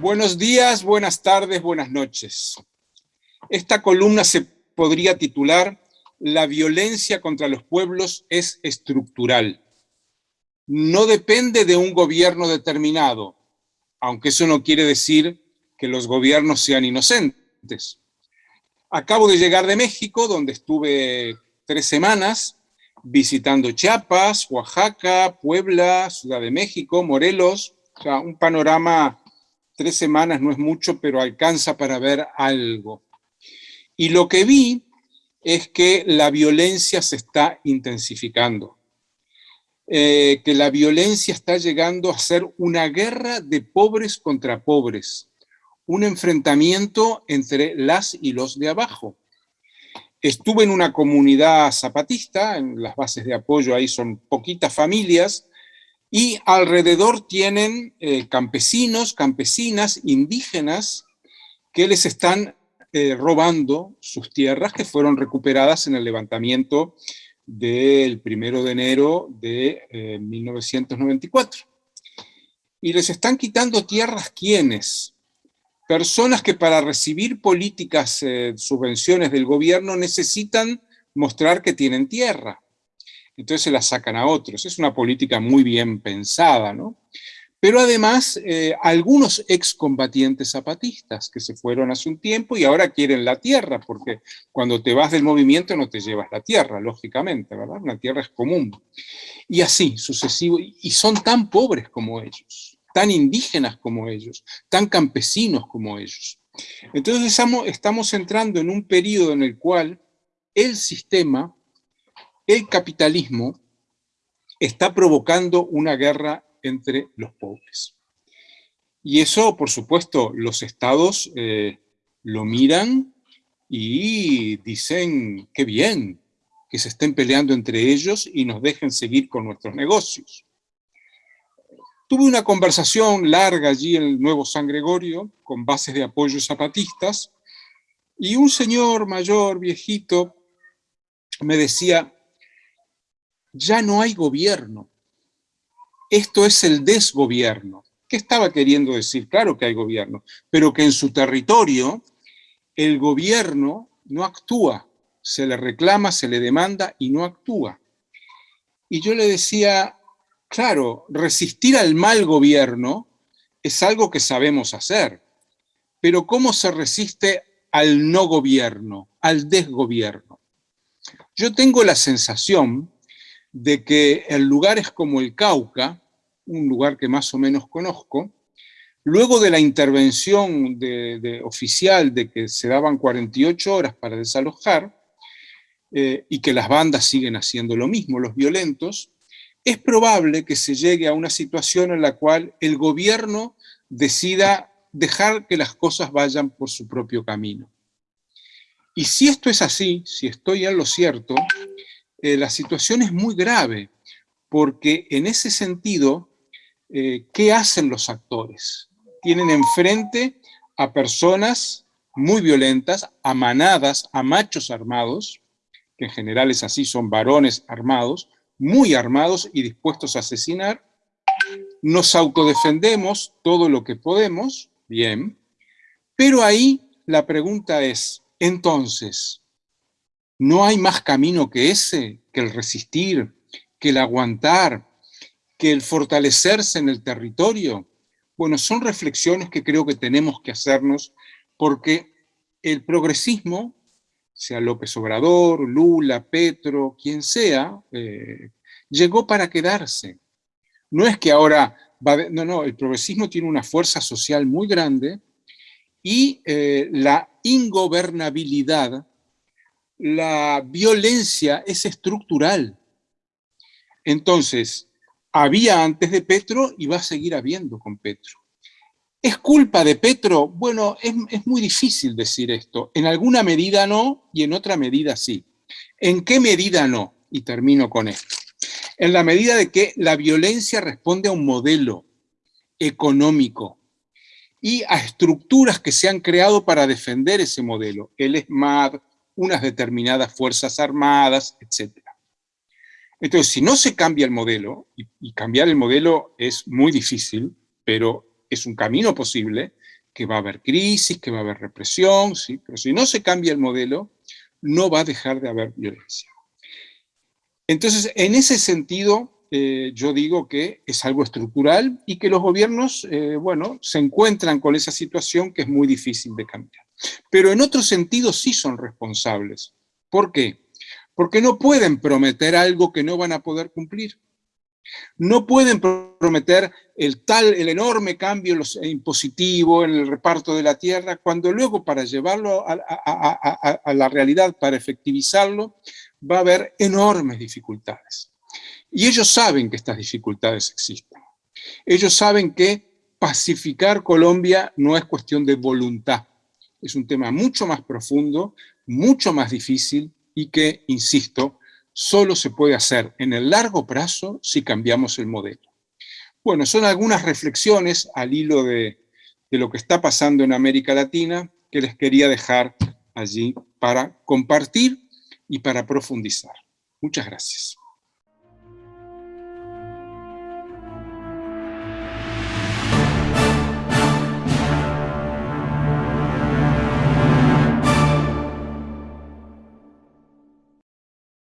Buenos días, buenas tardes, buenas noches. Esta columna se podría titular La violencia contra los pueblos es estructural. No depende de un gobierno determinado, aunque eso no quiere decir que los gobiernos sean inocentes. Acabo de llegar de México, donde estuve tres semanas, visitando Chiapas, Oaxaca, Puebla, Ciudad de México, Morelos, o sea, un panorama tres semanas no es mucho, pero alcanza para ver algo. Y lo que vi es que la violencia se está intensificando, eh, que la violencia está llegando a ser una guerra de pobres contra pobres, un enfrentamiento entre las y los de abajo. Estuve en una comunidad zapatista, en las bases de apoyo ahí son poquitas familias, y alrededor tienen eh, campesinos, campesinas, indígenas, que les están eh, robando sus tierras que fueron recuperadas en el levantamiento del primero de enero de 1994. Eh, y les están quitando tierras quienes, personas que para recibir políticas, subvenciones del gobierno necesitan mostrar que tienen tierra entonces se la sacan a otros. Es una política muy bien pensada, ¿no? Pero además, eh, algunos excombatientes zapatistas que se fueron hace un tiempo y ahora quieren la tierra, porque cuando te vas del movimiento no te llevas la tierra, lógicamente, ¿verdad? Una tierra es común. Y así, sucesivo, y son tan pobres como ellos, tan indígenas como ellos, tan campesinos como ellos. Entonces estamos, estamos entrando en un periodo en el cual el sistema el capitalismo está provocando una guerra entre los pobres. Y eso, por supuesto, los estados eh, lo miran y dicen, qué bien, que se estén peleando entre ellos y nos dejen seguir con nuestros negocios. Tuve una conversación larga allí en el Nuevo San Gregorio, con bases de apoyo zapatistas, y un señor mayor, viejito, me decía, ya no hay gobierno. Esto es el desgobierno. ¿Qué estaba queriendo decir? Claro que hay gobierno, pero que en su territorio el gobierno no actúa, se le reclama, se le demanda y no actúa. Y yo le decía, claro, resistir al mal gobierno es algo que sabemos hacer, pero ¿cómo se resiste al no gobierno, al desgobierno? Yo tengo la sensación de que en lugares como el Cauca, un lugar que más o menos conozco, luego de la intervención de, oficial de que se daban 48 horas para desalojar, eh, y que las bandas siguen haciendo lo mismo, los violentos, es probable que se llegue a una situación en la cual el gobierno decida dejar que las cosas vayan por su propio camino. Y si esto es así, si estoy en lo cierto, eh, la situación es muy grave, porque en ese sentido, eh, ¿qué hacen los actores? Tienen enfrente a personas muy violentas, a manadas, a machos armados, que en general es así, son varones armados, muy armados y dispuestos a asesinar. Nos autodefendemos todo lo que podemos, bien, pero ahí la pregunta es, entonces, no hay más camino que ese, que el resistir, que el aguantar, que el fortalecerse en el territorio. Bueno, son reflexiones que creo que tenemos que hacernos porque el progresismo, sea López Obrador, Lula, Petro, quien sea, eh, llegó para quedarse. No es que ahora, no, no, el progresismo tiene una fuerza social muy grande y eh, la ingobernabilidad la violencia es estructural. Entonces, había antes de Petro y va a seguir habiendo con Petro. ¿Es culpa de Petro? Bueno, es, muy difícil decir esto. En alguna medida no y en otra medida sí. ¿En qué medida no? Y termino con esto. En la medida de que la violencia responde a un modelo económico y a estructuras que se han creado para defender ese modelo. El unas determinadas fuerzas armadas, etc. Entonces, si no se cambia el modelo, y, cambiar el modelo es muy difícil, pero es un camino posible, que va a haber crisis, que va a haber represión, ¿sí? pero si no se cambia el modelo, no va a dejar de haber violencia. Entonces, en ese sentido, eh, yo digo que es algo estructural y que los gobiernos, eh, bueno, se encuentran con esa situación que es muy difícil de cambiar. Pero en otro sentido sí son responsables. ¿Por qué? Porque no pueden prometer algo que no van a poder cumplir. No pueden prometer el tal, el enorme cambio impositivo en el reparto de la tierra, cuando luego para llevarlo a, la realidad, para efectivizarlo, va a haber enormes dificultades. Y ellos saben que estas dificultades existen. Ellos saben que pacificar Colombia no es cuestión de voluntad. Es un tema mucho más profundo, mucho más difícil y que, insisto, solo se puede hacer en el largo plazo si cambiamos el modelo. Bueno, son algunas reflexiones al hilo de, de lo que está pasando en América Latina que les quería dejar allí para compartir y para profundizar. Muchas gracias.